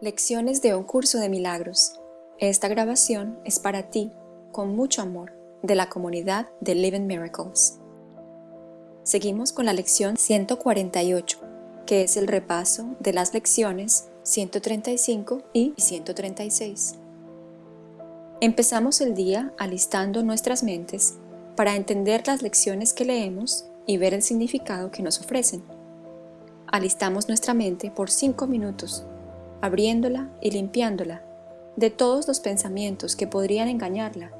Lecciones de un curso de milagros. Esta grabación es para ti, con mucho amor, de la comunidad de Living Miracles. Seguimos con la lección 148, que es el repaso de las lecciones 135 y 136. Empezamos el día alistando nuestras mentes para entender las lecciones que leemos y ver el significado que nos ofrecen. Alistamos nuestra mente por 5 minutos abriéndola y limpiándola de todos los pensamientos que podrían engañarla,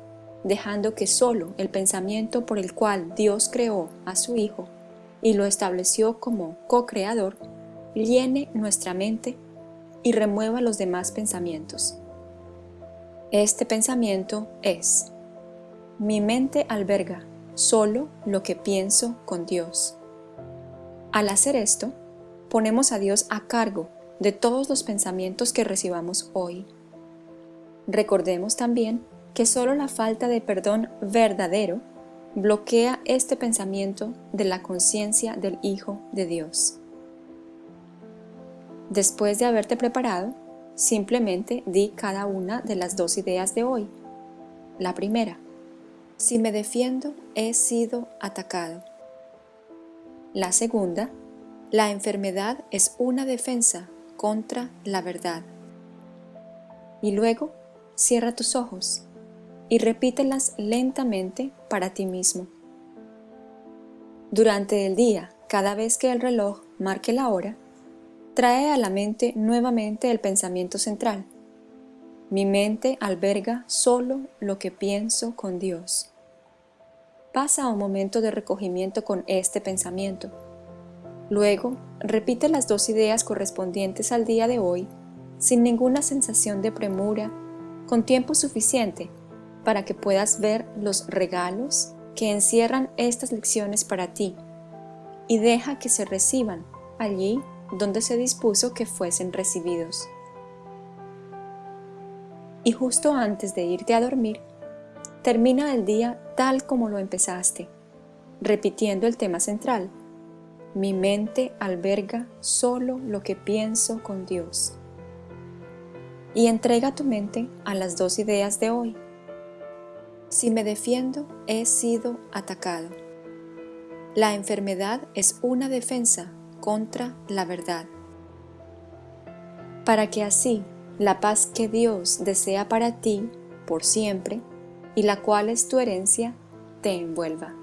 dejando que solo el pensamiento por el cual Dios creó a su Hijo y lo estableció como co-creador, llene nuestra mente y remueva los demás pensamientos. Este pensamiento es, mi mente alberga solo lo que pienso con Dios. Al hacer esto, ponemos a Dios a cargo de todos los pensamientos que recibamos hoy. Recordemos también que solo la falta de perdón verdadero bloquea este pensamiento de la conciencia del Hijo de Dios. Después de haberte preparado, simplemente di cada una de las dos ideas de hoy. La primera, si me defiendo, he sido atacado. La segunda, la enfermedad es una defensa contra la verdad. Y luego cierra tus ojos y repítelas lentamente para ti mismo. Durante el día, cada vez que el reloj marque la hora, trae a la mente nuevamente el pensamiento central. Mi mente alberga solo lo que pienso con Dios. Pasa un momento de recogimiento con este pensamiento Luego, repite las dos ideas correspondientes al día de hoy, sin ninguna sensación de premura, con tiempo suficiente para que puedas ver los regalos que encierran estas lecciones para ti y deja que se reciban allí donde se dispuso que fuesen recibidos. Y justo antes de irte a dormir, termina el día tal como lo empezaste, repitiendo el tema central, mi mente alberga solo lo que pienso con Dios. Y entrega tu mente a las dos ideas de hoy. Si me defiendo, he sido atacado. La enfermedad es una defensa contra la verdad. Para que así la paz que Dios desea para ti por siempre y la cual es tu herencia, te envuelva.